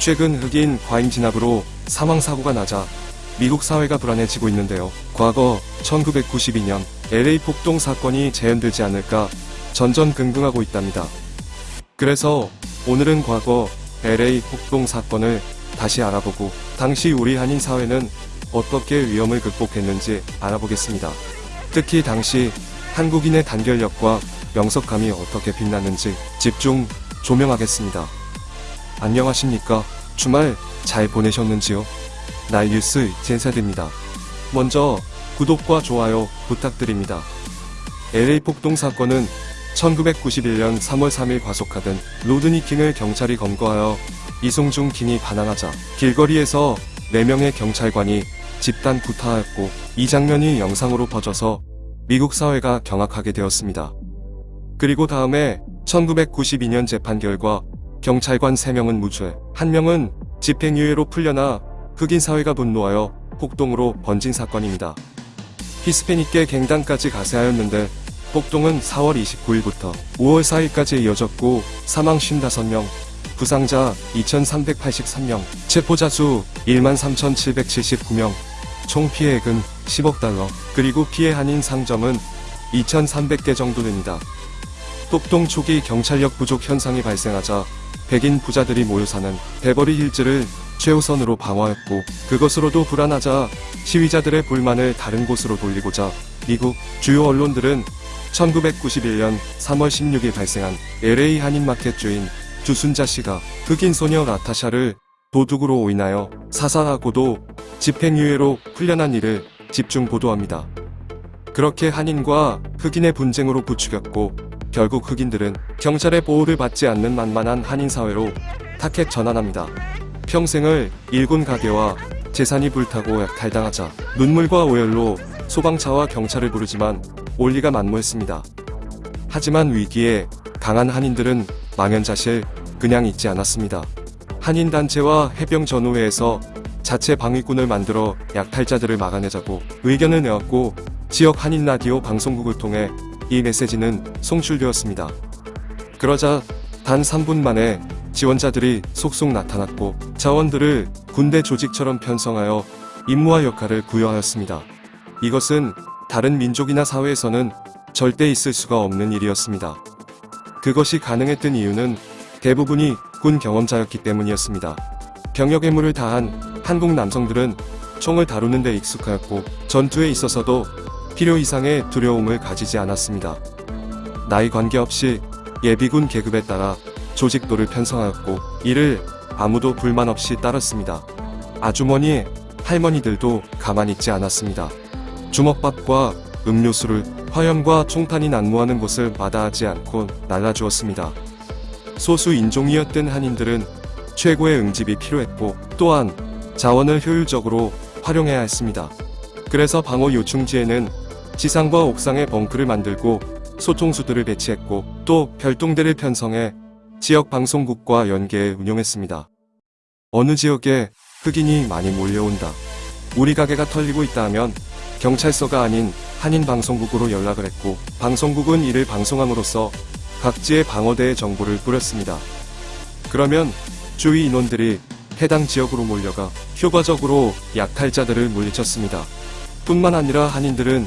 최근 흑인 과잉 진압으로 사망사고가 낮아 미국 사회가 불안해지고 있는데요. 과거 1992년 LA 폭동 사건이 재현되지 않을까 전전긍긍하고 있답니다. 그래서 오늘은 과거 LA 폭동 사건을 다시 알아보고 당시 우리 한인 사회는 어떻게 위험을 극복했는지 알아보겠습니다. 특히 당시 한국인의 단결력과 명석감이 어떻게 빛났는지 집중 조명하겠습니다. 안녕하십니까? 주말 잘 보내셨는지요? 날뉴스 제사드입니다. 먼저 구독과 좋아요 부탁드립니다. LA 폭동 사건은 1991년 3월 3일 과속하던 로드니 킹을 경찰이 검거하여 이송중 킹이 반항하자 길거리에서 4명의 경찰관이 집단 구타하였고 이 장면이 영상으로 퍼져서 미국 사회가 경악하게 되었습니다. 그리고 다음에 1992년 재판 결과 경찰관 3명은 무죄, 1명은 집행유예로 풀려나 흑인 사회가 분노하여 폭동으로 번진 사건입니다. 히스패닉계 갱단까지 가세하였는데 폭동은 4월 29일부터 5월 4일까지 이어졌고 사망 55명, 부상자 2383명, 체포자 수 13,779명, 총 피해액은 10억 달러, 그리고 피해 한인 상점은 2,300개 정도 됩니다. 폭동 초기 경찰력 부족 현상이 발생하자 백인 부자들이 모여 사는 베버리 힐즈를 최우선으로 방어했고 그것으로도 불안하자 시위자들의 불만을 다른 곳으로 돌리고자 미국 주요 언론들은 1991년 3월 16일 발생한 LA 한인마켓 주인 주순자 씨가 흑인 소녀 라타샤를 도둑으로 오인하여 사살하고도 집행유예로 풀려난 일을 집중 보도합니다. 그렇게 한인과 흑인의 분쟁으로 부추겼고 결국 흑인들은 경찰의 보호를 받지 않는 만만한 한인 사회로 타켓 전환합니다. 평생을 일군 가게와 재산이 불타고 약탈당하자 눈물과 오열로 소방차와 경찰을 부르지만 올리가 만무했습니다. 하지만 위기에 강한 한인들은 망연자실 그냥 있지 않았습니다. 한인단체와 해병전우회에서 자체 방위군을 만들어 약탈자들을 막아내자고 의견을 내었고 지역 한인 라디오 방송국을 통해 이 메시지는 송출되었습니다. 그러자 단 3분 만에 지원자들이 속속 나타났고 자원들을 군대 조직처럼 편성하여 임무와 역할을 부여하였습니다. 이것은 다른 민족이나 사회에서는 절대 있을 수가 없는 일이었습니다. 그것이 가능했던 이유는 대부분이 군 경험자였기 때문이었습니다. 병역 의무를 다한 한국 남성들은 총을 다루는 데 익숙하였고 전투에 있어서도 필요 이상의 두려움을 가지지 않았습니다. 나이 관계없이 예비군 계급에 따라 조직도를 편성하였고 이를 아무도 불만 없이 따랐습니다. 아주머니, 할머니들도 가만히 있지 않았습니다. 주먹밥과 음료수를 화염과 총탄이 난무하는 곳을 마다하지 않고 날라주었습니다. 소수 인종이었던 한인들은 최고의 응집이 필요했고 또한 자원을 효율적으로 활용해야 했습니다. 그래서 방어 요충지에는 지상과 옥상에 벙크를 만들고 소통수들을 배치했고 또 별동대를 편성해 지역 방송국과 연계해 운영했습니다. 어느 지역에 흑인이 많이 몰려온다. 우리 가게가 털리고 있다 하면 경찰서가 아닌 한인 방송국으로 연락을 했고 방송국은 이를 방송함으로써 각지의 방어대의 정보를 뿌렸습니다. 그러면 주위 인원들이 해당 지역으로 몰려가 효과적으로 약탈자들을 물리쳤습니다. 뿐만 아니라 한인들은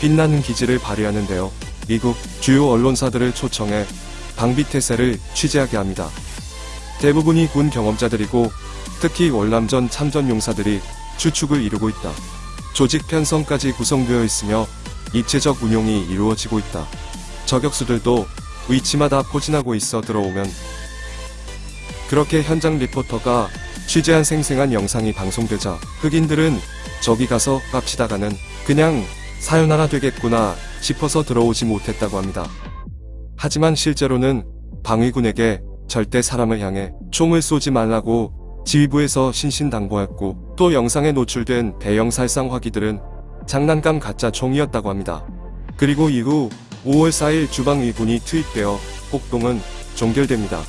빛나는 기질을 발휘하는데요. 미국 주요 언론사들을 초청해 방비태세를 취재하게 합니다. 대부분이 군 경험자들이고 특히 월남전 참전 용사들이 주축을 이루고 있다. 조직 편성까지 구성되어 있으며 입체적 운용이 이루어지고 있다. 저격수들도 위치마다 포진하고 있어 들어오면 그렇게 현장 리포터가 취재한 생생한 영상이 방송되자 흑인들은 저기 가서 깝치다가는 그냥 사연하나 되겠구나 싶어서 들어오지 못했다고 합니다. 하지만 실제로는 방위군에게 절대 사람을 향해 총을 쏘지 말라고 지휘부에서 신신당부했고 또 영상에 노출된 대형 살상 화기들은 장난감 가짜 총이었다고 합니다. 그리고 이후 5월 4일 주방위군이 투입되어 폭동은 종결됩니다.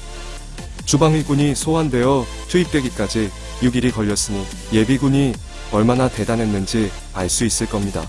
주방위군이 소환되어 투입되기까지 6일이 걸렸으니 예비군이 얼마나 대단했는지 알 수 있을 겁니다.